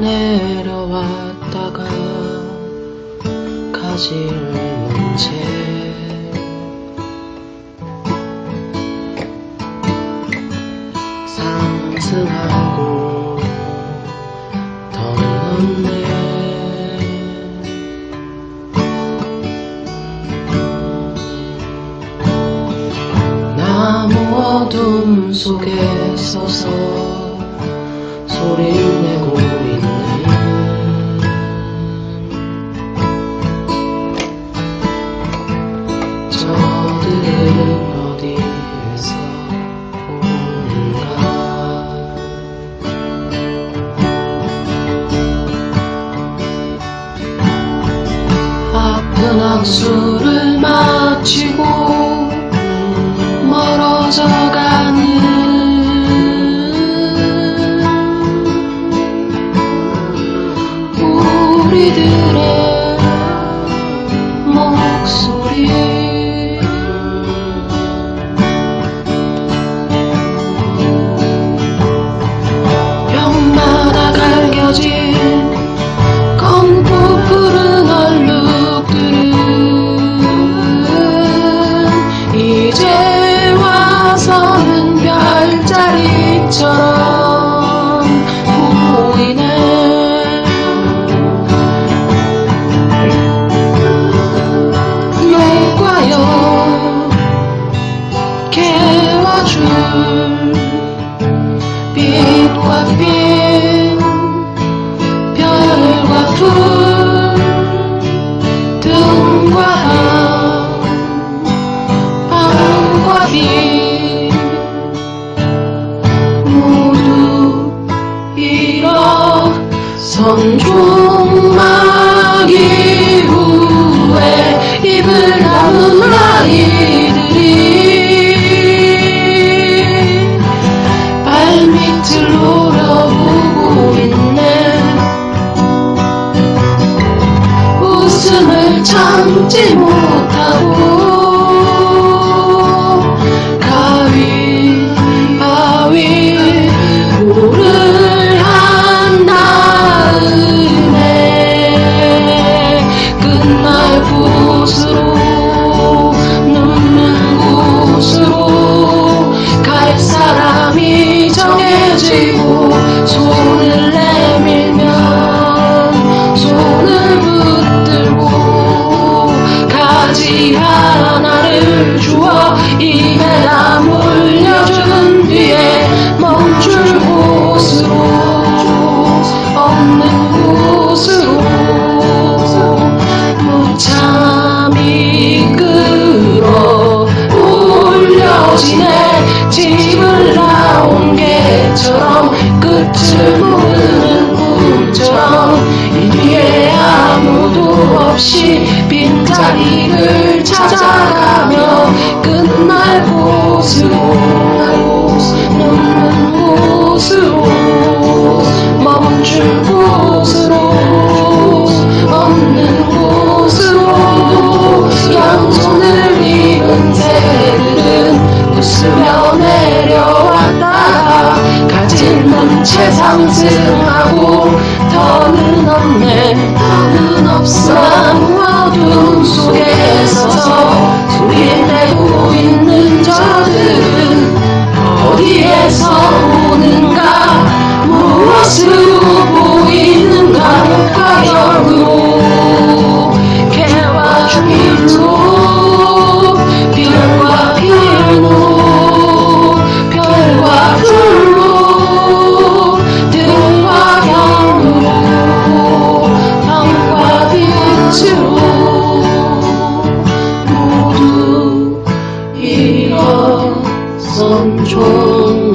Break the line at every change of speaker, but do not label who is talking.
내려왔다가 가지를 문채 상승하고 덜었네. 나무 어둠 속에 서서 소리를 내고 악수를 마치고 멀어져 가는 우리들의 별자리처럼 보이네. 녹아요. 개와줄 빛과 빛 별과 풀 등과 밤 밤과 빛 종막 이후에 입을 다문 아이들이 발밑을 노려보고 있네. 웃음을 참지 못하고 to 상승하고 더는 없네. 더는 없어. 어둠 속에 서서 소리 내고 있네. 총막이고.